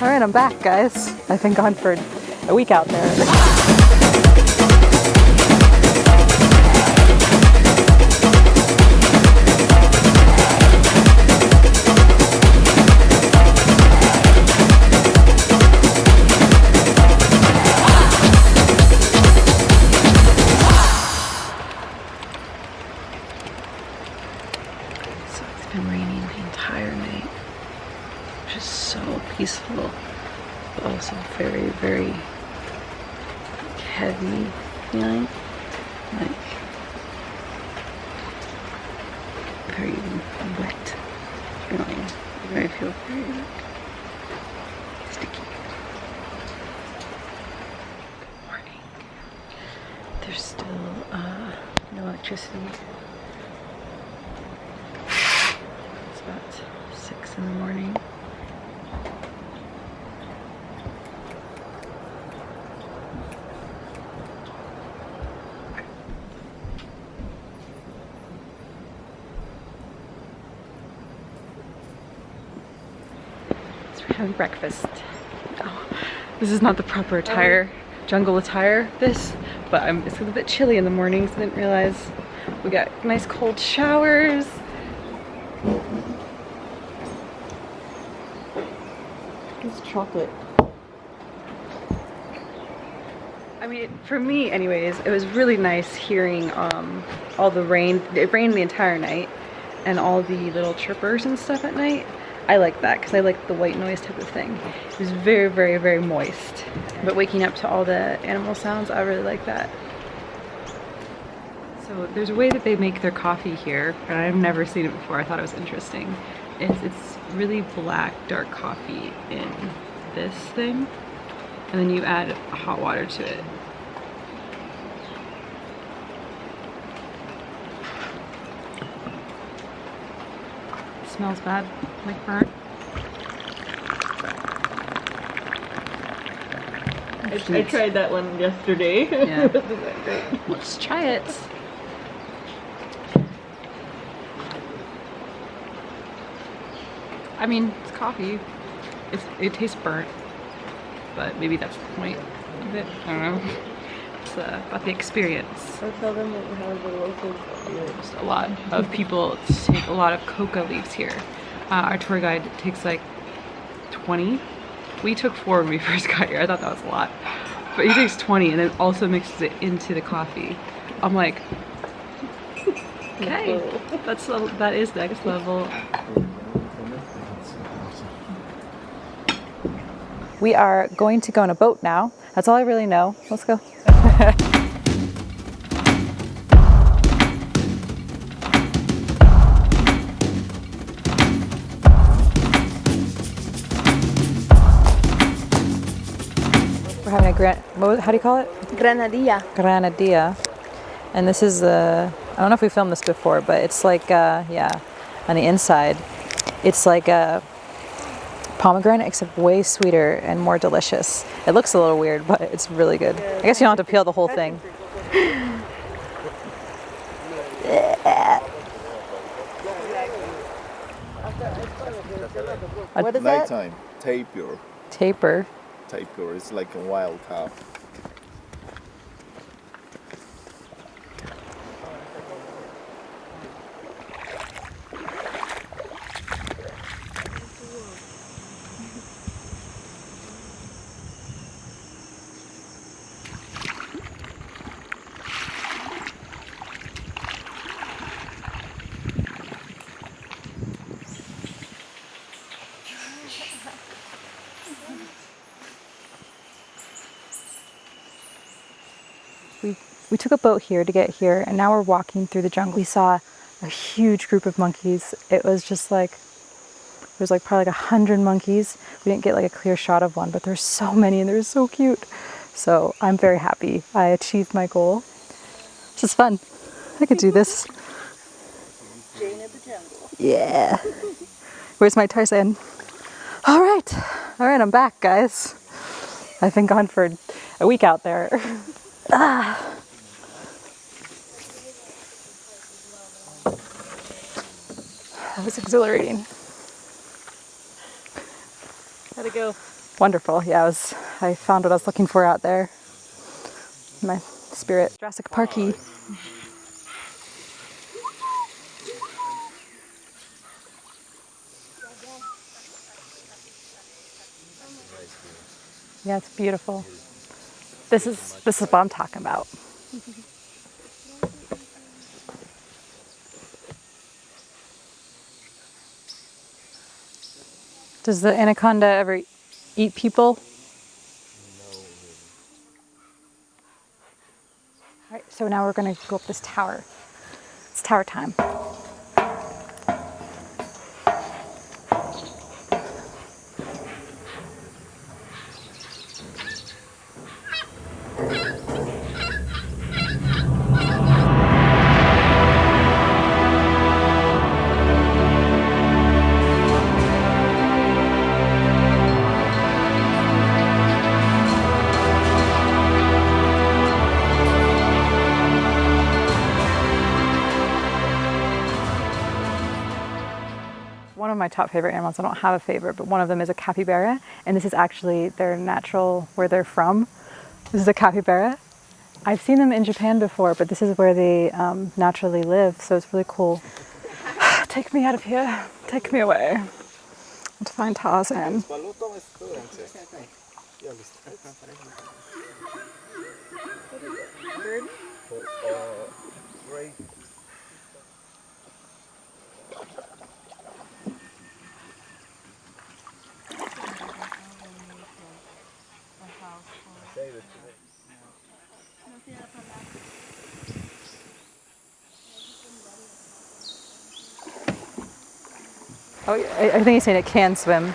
All right, I'm back, guys. I've been gone for a week out there. Very wet feeling. I feel very like sticky. Good morning. There's still uh, no electricity. It's about six in the morning. Having breakfast. Oh, this is not the proper attire, jungle attire, this, but I'm, it's a little bit chilly in the mornings. I didn't realize we got nice cold showers. It's chocolate. I mean, for me anyways, it was really nice hearing um, all the rain. It rained the entire night and all the little chirpers and stuff at night. I like that because I like the white noise type of thing. It was very, very, very moist. But waking up to all the animal sounds, I really like that. So there's a way that they make their coffee here, and I've never seen it before. I thought it was interesting. It's, it's really black, dark coffee in this thing, and then you add hot water to it. Smells bad, like burnt. I, I tried that one yesterday. Yeah. That. Let's try it. I mean, it's coffee. It's, it tastes burnt, but maybe that's the point of it. I don't know. It's uh, about the experience. I'll tell them what how the locals do it. A lot of people take a lot of coca leaves here. Uh, our tour guide takes like 20. We took four when we first got here. I thought that was a lot. But he takes 20 and then also mixes it into the coffee. I'm like, okay, that's a, that is next level. We are going to go on a boat now. That's all I really know. Let's go. We're having a gran, how do you call it? Granadilla. Granadilla. And this is the, I don't know if we filmed this before, but it's like, uh, yeah, on the inside, it's like a pomegranate except way sweeter and more delicious. It looks a little weird, but it's really good. I guess you don't have to peel the whole thing. What is that? Nighttime, tapir. Taper. Tapir it's like a wild cow. We took a boat here to get here and now we're walking through the jungle. We saw a huge group of monkeys. It was just like there's like probably like a hundred monkeys. We didn't get like a clear shot of one but there's so many and they're so cute. So i'm very happy i achieved my goal. This is fun. I could do this. Jane of the jungle. yeah. Where's my tarzan? All right. All right i'm back guys. I've been gone for a week out there. Ah. That was exhilarating. How'd it go? wonderful. Yeah, I was. I found what I was looking for out there. My spirit. Jurassic Parky. Yeah, it's beautiful. This is this is what I'm talking about. Does the anaconda ever eat people? No. All right, so now we're going to go up this tower. It's tower time. Of my top favorite animals, I don't have a favorite, but one of them is a capybara, and this is actually their natural, where they're from. This is a capybara. I've seen them in Japan before, but this is where they um, naturally live, so it's really cool. Take me out of here. Take me away. To find Tarzan. Oh, I, I think he's saying it can swim.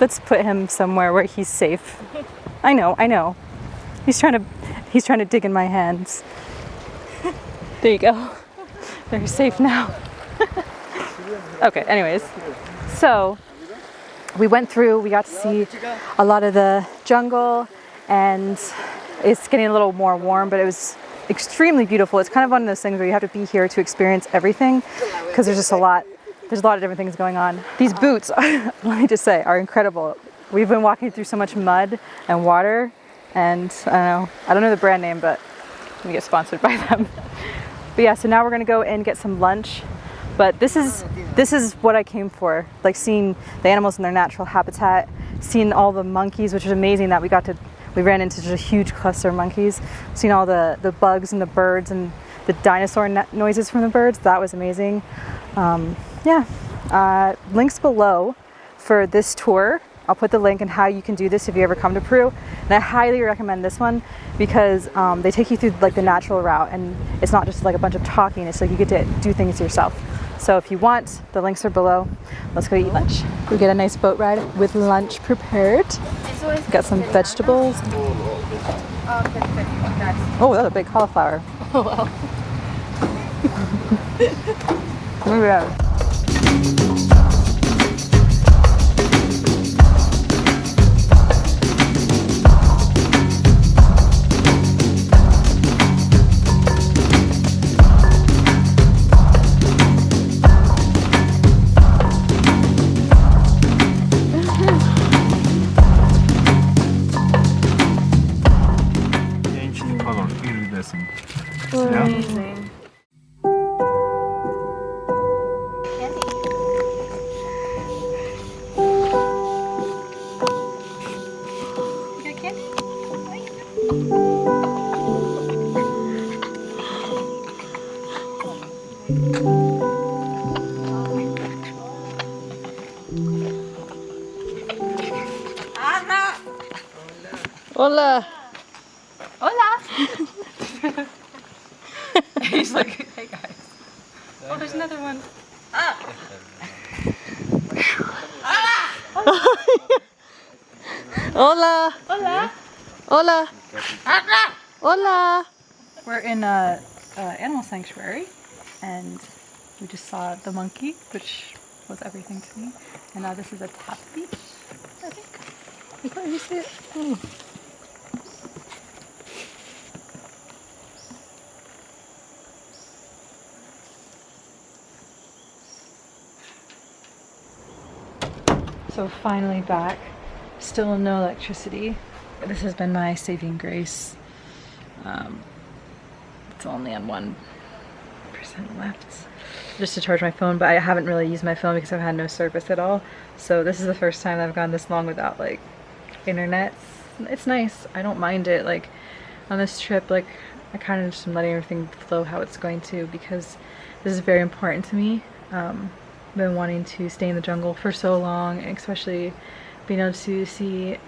Let's put him somewhere where he's safe. I know, I know. He's trying to, he's trying to dig in my hands. There you go. They're safe now. okay, anyways. So, we went through, we got to see a lot of the jungle, and it's getting a little more warm, but it was extremely beautiful. It's kind of one of those things where you have to be here to experience everything because there's just a lot. There's a lot of different things going on. These boots, let me just say, are incredible. We've been walking through so much mud and water, and I don't know, I don't know the brand name, but we get sponsored by them. But yeah, so now we're gonna go and get some lunch. But this is this is what I came for, like seeing the animals in their natural habitat, seeing all the monkeys, which is amazing that we got to we ran into such a huge cluster of monkeys, seeing all the the bugs and the birds and the dinosaur noises from the birds. That was amazing. Um, yeah, uh, links below for this tour. I'll put the link and how you can do this if you ever come to Peru. And I highly recommend this one because um, they take you through like the natural route and it's not just like a bunch of talking. It's like you get to do things yourself. So if you want, the links are below. Let's go eat lunch. We get a nice boat ride with lunch prepared. Got some vegetables. Oh, that's a big cauliflower. Oh wow. Look at that. Hola. Hola. We're in a, animal sanctuary, and we just saw the monkey, which was everything to me. And now this is a tap beach, I think. You see it? So finally back. Still no electricity. This has been my saving grace. Um, it's only on one percent left. Just to charge my phone, but I haven't really used my phone because I've had no service at all. So this is the first time I've gone this long without like internet. It's nice. I don't mind it. Like on this trip, like I kind of just am letting everything flow how it's going to because this is very important to me. Um, been wanting to stay in the jungle for so long, especially being able to see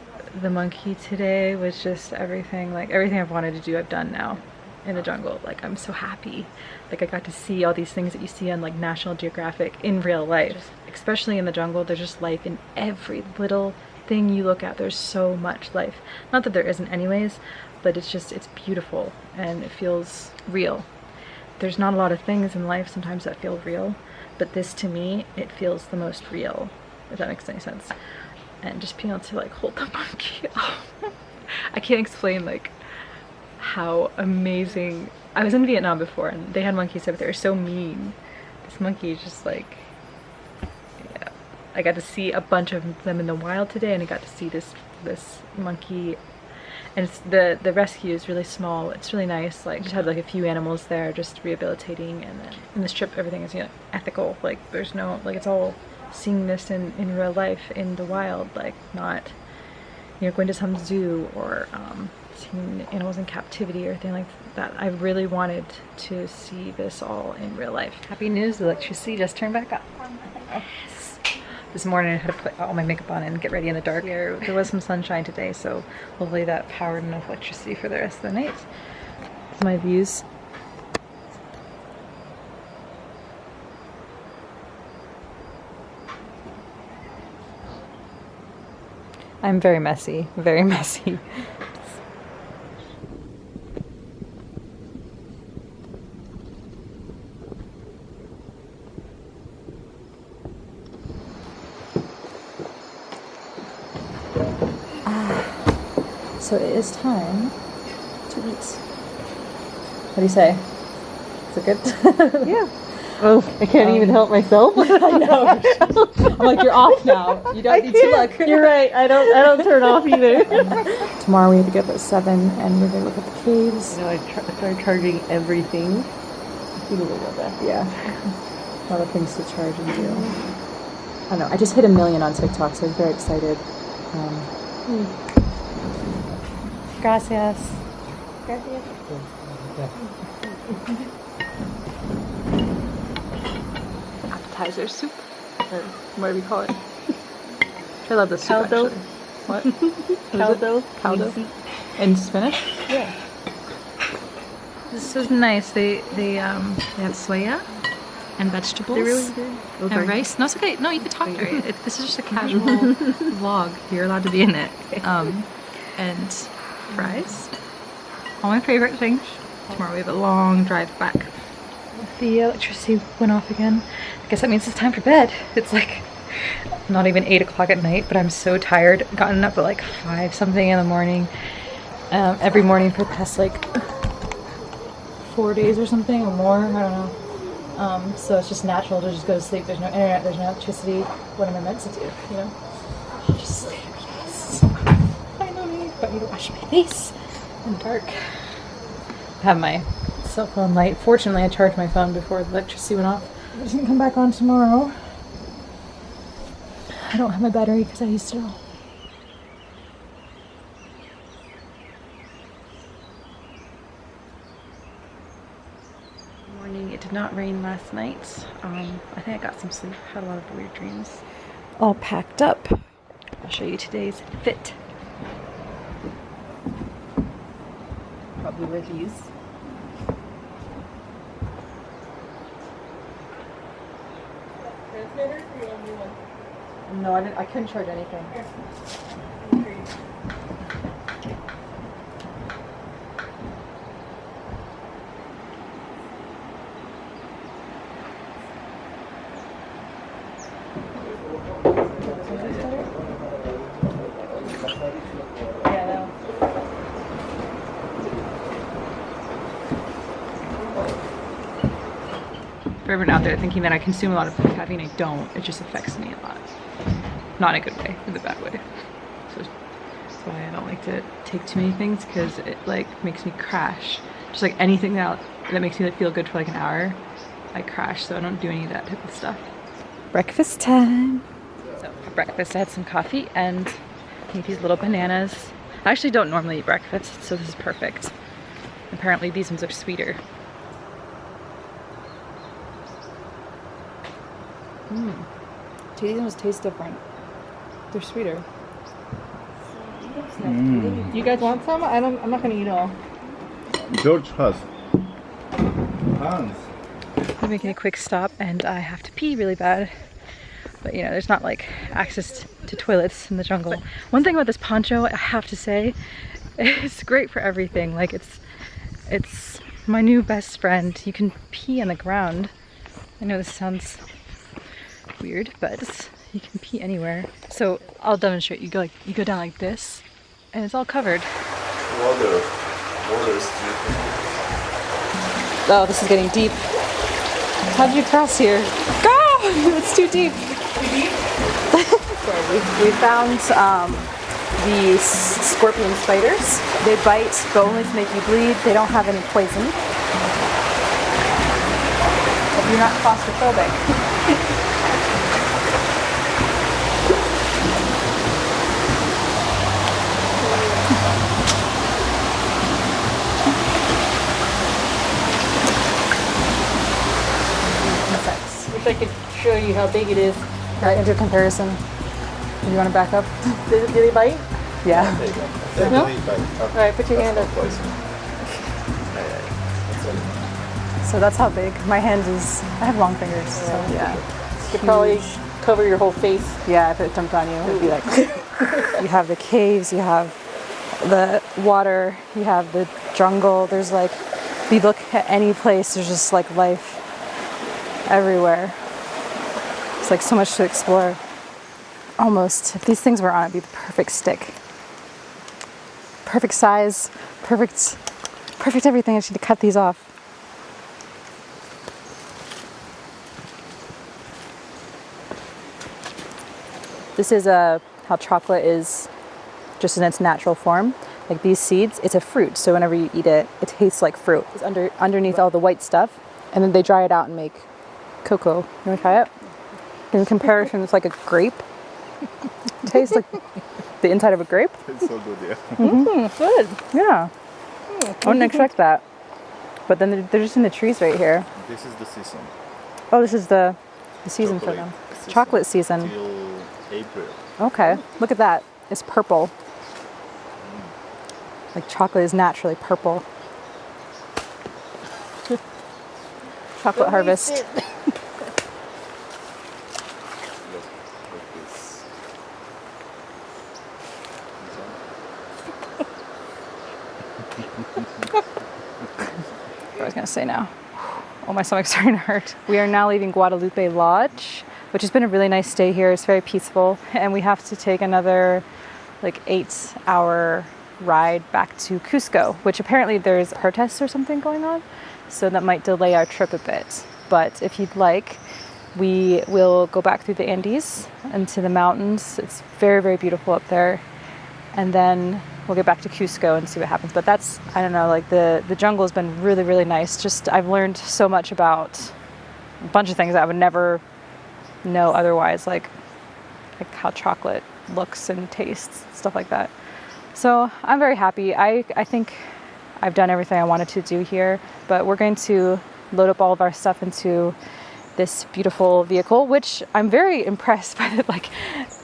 the monkey today was just everything, like everything I've wanted to do I've done now in the jungle. Like I'm so happy. Like I got to see all these things that you see on like National Geographic in real life. Especially in the jungle, there's just life in every little thing you look at. There's so much life. Not that there isn't anyways, but it's just, it's beautiful and it feels real. There's not a lot of things in life sometimes that feel real, but this to me, it feels the most real, if that makes any sense. And just being able to like hold the monkey. I can't explain like how amazing. I was in Vietnam before and they had monkeys there, but they were so mean. This monkey is just like, yeah. I got to see a bunch of them in the wild today and I got to see this this monkey and the the rescue is really small it's really nice like just had like a few animals there just rehabilitating and then in this trip everything is you know ethical like there's no like it's all seeing this in in real life in the wild like not you know going to some zoo or um, seeing animals in captivity or anything like that. I really wanted to see this all in real life. Happy news the electricity just turned back up. Yes. this morning I had to put all my makeup on and get ready in the dark. Here. There was some sunshine today so hopefully that powered enough electricity for the rest of the night. My views I'm very messy, very messy. Ah, so it is time to eat. What do you say? Is it good? Yeah. Oh, I can't even help myself. I know. I'm like, you're off now. You don't I need to can't. look. You're right. I don't. I don't turn off either. Tomorrow we have to get up at 7 and we're going to look at the caves. You know, I tr- started charging everything. I a little bit. Yeah. A lot of things to charge and do. I don't know. I just hit a million on TikTok, so I was very excited. Um, gracias. Appetizer soup, or whatever you call it? I love this soup Caldo. actually. What? What is it? Caldo. Caldo. In Spanish? Yeah. This is nice. They they um they have soya and vegetables. They're really good. Oh, and rice. No, it's okay. No, you can talk to it. it. This is just a casual vlog. You're allowed to be in it. Um, and fries. All my favorite things. Tomorrow we have a long drive back. The electricity went off again. I guess that means it's time for bed. It's like not even 8 o'clock at night, but I'm so tired. Gotten up at like 5 something in the morning. Um, every morning for the past like four days or something or more. I don't know. Um, so it's just natural to just go to sleep. There's no internet, there's no electricity. What am I meant to do? You know? Just sleep. Yes. Finally. But I need to wash my face in the dark. I have my cell phone light. Fortunately, I charged my phone before the electricity went off. It doesn't come back on tomorrow. I don't have my battery because I used it all. Morning. It did not rain last night. Um, I think I got some sleep. Had a lot of weird dreams. All packed up. I'll show you today's fit. Probably wear these. No, I, didn't, I couldn't charge anything. For everyone out there thinking that I consume a lot of caffeine, I don't. It just affects me a lot. not in a good way, in a bad way. So that's why I don't like to take too many things because it like makes me crash. Just like anything that that makes me feel good for like an hour, I crash. So I don't do any of that type of stuff. Breakfast time. So for breakfast, I had some coffee and I these little bananas. I actually don't normally eat breakfast, so this is perfect. Apparently these ones are sweeter. Mmm. These ones taste different. They're sweeter. Hmm. You guys want some? I don't, I'm not gonna eat all. George has hands. I'm making a quick stop and I have to pee really bad. But you know, there's not like access to toilets in the jungle. One thing about this poncho, I have to say, it's great for everything. Like it's, it's my new best friend. You can pee on the ground. I know this sounds weird, but you can pee anywhere. So I'll demonstrate. You go like you go down like this, and it's all covered. Water. Water is deep. Oh, this is getting deep. How did you cross here? Go! it's too deep. we, we found um, these scorpion spiders. They bite, but only to make you bleed. They don't have any poison. Hope you're not claustrophobic. Insects. I could show you how big it is. Right, into comparison. Do you want to back up? Did, did they bite? Yeah. No? Alright, put your hand up. So that's how big. My hand is, I have long fingers, so yeah. You could probably cover your whole face. Yeah, if it jumped on you, it would be like. you have the caves, you have the water, you have the jungle. There's like, if you look at any place, there's just like life everywhere. It's like so much to explore. Almost. If these things were on, it'd be the perfect stick. Perfect size, perfect, perfect everything. I should cut these off. This is uh, how chocolate is just in its natural form. Like these seeds, it's a fruit. So whenever you eat it, it tastes like fruit. It's under underneath all the white stuff, and then they dry it out and make cocoa. You want to try it? In comparison, it's like a grape. It tastes like the inside of a grape. It's so good, yeah. Mm, good. Yeah. I wouldn't expect that. But then they're, they're just in the trees right here. This is the season. Oh, this is the, the season for them. season. Chocolate season. Till April. Okay, look at that. It's purple. Like chocolate is naturally purple. chocolate harvest. Look, look this. What I was gonna say now. Oh, my stomach's starting to hurt. We are now leaving Guadalupe Lodge, which has been a really nice stay here. It's very peaceful, and we have to take another like eight-hour ride back to Cusco, which apparently there's protests or something going on, so that might delay our trip a bit. But if you'd like, we will go back through the Andes into the mountains. It's very, very beautiful up there, and then we'll get back to Cusco and see what happens. But that's I don't know, like the the jungle has been really really nice. Just I've learned so much about a bunch of things I would never know otherwise, like like how chocolate looks and tastes, stuff like that. So I'm very happy. I I think I've done everything I wanted to do here, but we're going to load up all of our stuff into this beautiful vehicle, which I'm very impressed by. That like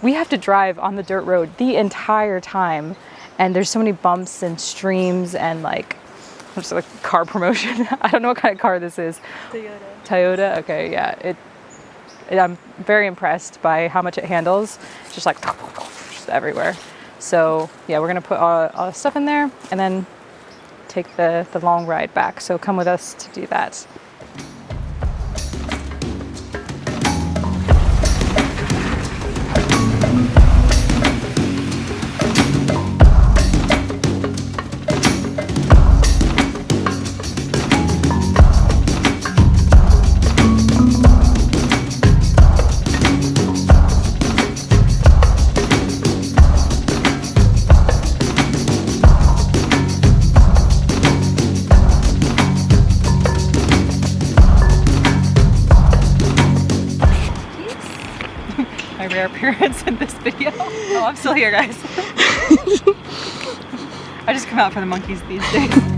we have to drive on the dirt road the entire time, and there's so many bumps and streams and like just like car promotion. I don't know what kind of car this is. Toyota. Toyota. Okay, yeah. It. it- I'm very impressed by how much it handles. It's just like just everywhere. So yeah, we're gonna put all, all the stuff in there and then take the the long ride back. So come with us to do that. Rare appearance in this video. Oh, I'm still here, guys. I just come out for the monkeys these days.